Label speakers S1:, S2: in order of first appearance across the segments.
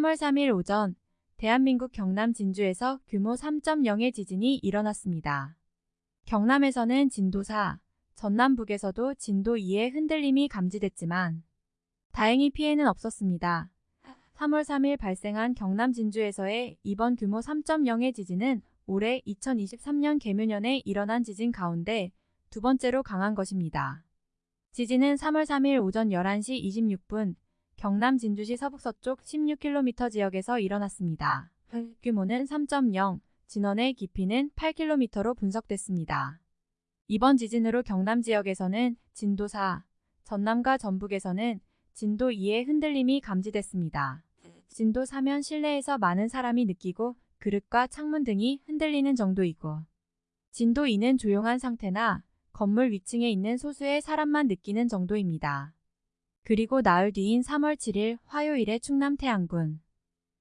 S1: 3월 3일 오전 대한민국 경남 진주에서 규모 3.0의 지진이 일어났습니다. 경남에서는 진도 4, 전남 북에서도 진도 2의 흔들림이 감지됐지만 다행히 피해는 없었습니다. 3월 3일 발생한 경남 진주에서의 이번 규모 3.0의 지진은 올해 2023년 개묘년에 일어난 지진 가운데 두 번째로 강한 것입니다. 지진은 3월 3일 오전 11시 26분 경남 진주시 서북서쪽 16km 지역에서 일어났습니다. 규모는 3.0, 진원의 깊이는 8km로 분석됐습니다. 이번 지진으로 경남 지역에서는 진도 4, 전남과 전북에서는 진도 2의 흔들림이 감지됐습니다. 진도 4면 실내에서 많은 사람이 느끼고 그릇과 창문 등이 흔들리는 정도이고 진도 2는 조용한 상태나 건물 위층에 있는 소수의 사람만 느끼는 정도입니다. 그리고 나흘 뒤인 3월 7일 화요일에 충남 태안군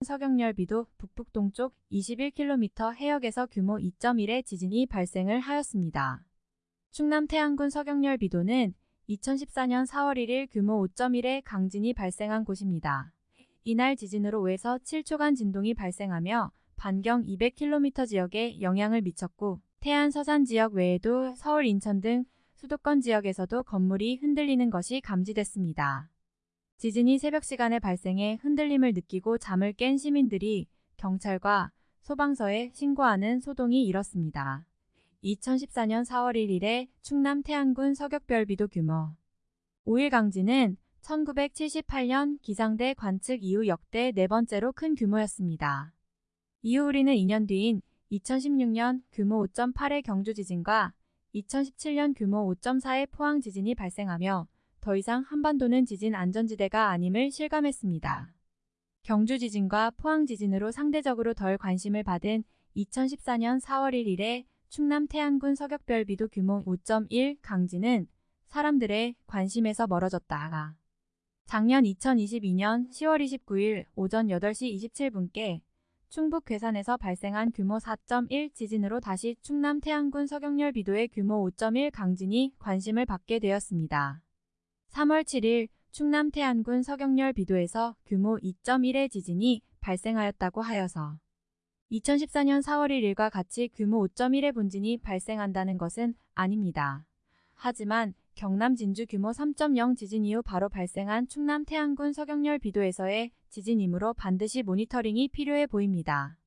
S1: 서경열비도 북북동쪽 21km 해역에서 규모 2.1의 지진이 발생을 하였습니다. 충남 태안군 서경열비도는 2014년 4월 1일 규모 5.1의 강진이 발생한 곳입니다. 이날 지진으로 5에서 7초간 진동이 발생하며 반경 200km 지역에 영향을 미쳤고 태안 서산 지역 외에도 서울 인천 등 수도권 지역에서도 건물이 흔들리는 것이 감지됐습니다. 지진이 새벽 시간에 발생해 흔들림을 느끼고 잠을 깬 시민들이 경찰과 소방서에 신고하는 소동이 일었습니다. 2014년 4월 1일에 충남 태안군 서격별비도 규모 5일 강진은 1978년 기상대 관측 이후 역대 네 번째로 큰 규모였습니다. 이후 우리는 2년 뒤인 2016년 규모 5.8의 경주 지진과 2017년 규모 5.4의 포항 지진이 발생하며 더 이상 한반도는 지진 안전지대가 아님을 실감했습니다. 경주 지진과 포항 지진으로 상대적으로 덜 관심을 받은 2014년 4월 1일에 충남 태안군 서격별 비도 규모 5.1 강진은 사람들의 관심에서 멀어졌다가 작년 2022년 10월 29일 오전 8시 27분께 충북 괴산에서 발생한 규모 4.1 지진으로 다시 충남 태안군 서경열 비도의 규모 5.1 강진이 관심을 받게 되었습니다. 3월 7일 충남 태안군 서경열 비도에서 규모 2.1의 지진이 발생하였다고 하여서 2014년 4월 1일과 같이 규모 5.1의 분진이 발생한다는 것은 아닙니다. 하지만 경남 진주 규모 3.0 지진 이후 바로 발생한 충남 태안군 서경열 비도에서의 지진이므로 반드시 모니터링이 필요해 보입니다.